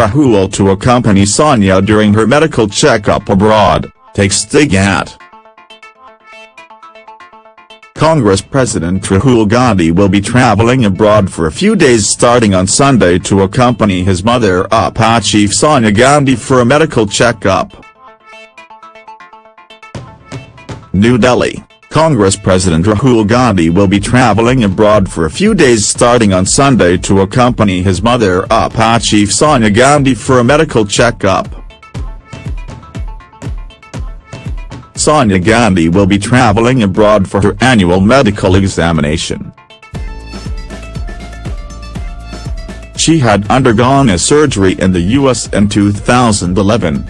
Rahul to accompany Sonia during her medical checkup abroad, takes sting at. Congress President Rahul Gandhi will be travelling abroad for a few days starting on Sunday to accompany his mother UPA chief Sonia Gandhi for a medical checkup. New Delhi, Congress President Rahul Gandhi will be travelling abroad for a few days starting on Sunday to accompany his mother UPA chief Sonia Gandhi for a medical checkup. Sonia Gandhi will be travelling abroad for her annual medical examination. She had undergone a surgery in the US in 2011.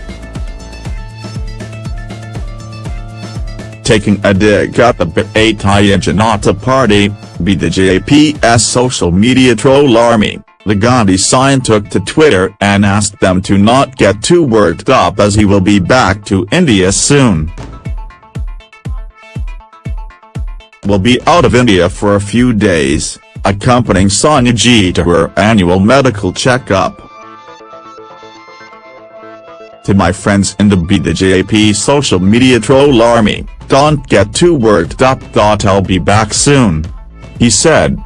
Taking a dig at the Bharatiya Janata Party, BJP's social media troll army, the Gandhi sign took to Twitter and asked them to not get too worked up as he will be back to India soon. will be out of India for a few days, accompanying Sonia G to her annual medical checkup. To my friends in the BJP social media troll army, don't get too worked up. I'll be back soon. He said.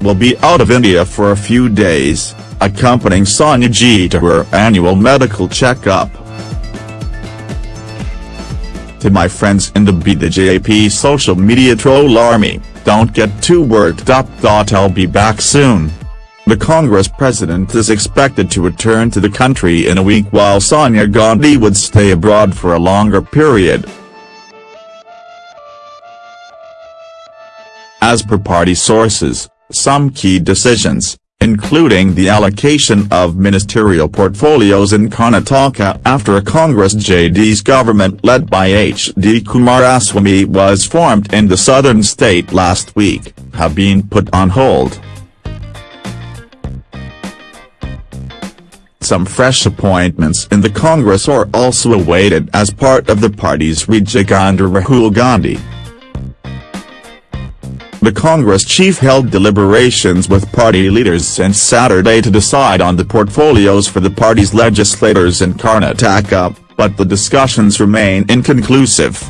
Will be out of India for a few days, accompanying Sonia G to her annual medical checkup to my friends in the BJP social media troll army, don't get too worked up. I'll be back soon. The Congress president is expected to return to the country in a week while Sonia Gandhi would stay abroad for a longer period. As per party sources, some key decisions, including the allocation of ministerial portfolios in Karnataka after a Congress JD(S) government led by H.D. Kumaraswamy was formed in the southern state last week, have been put on hold. Some fresh appointments in the Congress are also awaited as part of the party's rejig under Rahul Gandhi. The Congress chief held deliberations with party leaders since Saturday to decide on the portfolios for the party's legislators in Karnataka, but the discussions remain inconclusive.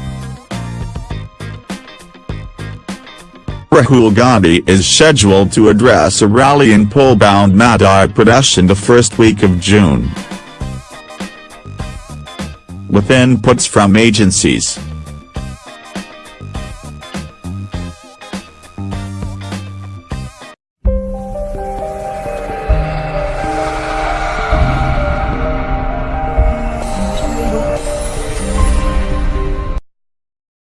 Rahul Gandhi is scheduled to address a rally in poll-bound Madhya Pradesh in the first week of June. With inputs from agencies,